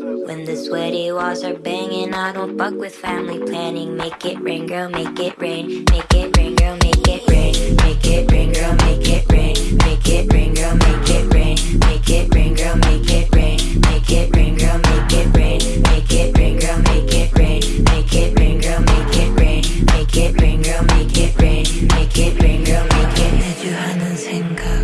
When the sweaty walls are banging, I don't fuck with family planning. Make it rain, girl, make it rain. Make it rain, girl, make it rain. Make it rain, girl, make it rain. Make it rain, girl, make it rain. Make it rain, girl, make it rain. Make it rain, girl, make it rain. Make it rain, girl, make it rain. Make it rain, girl, make it rain. Make it rain, girl, make it rain. Make it rain, girl, make it rain.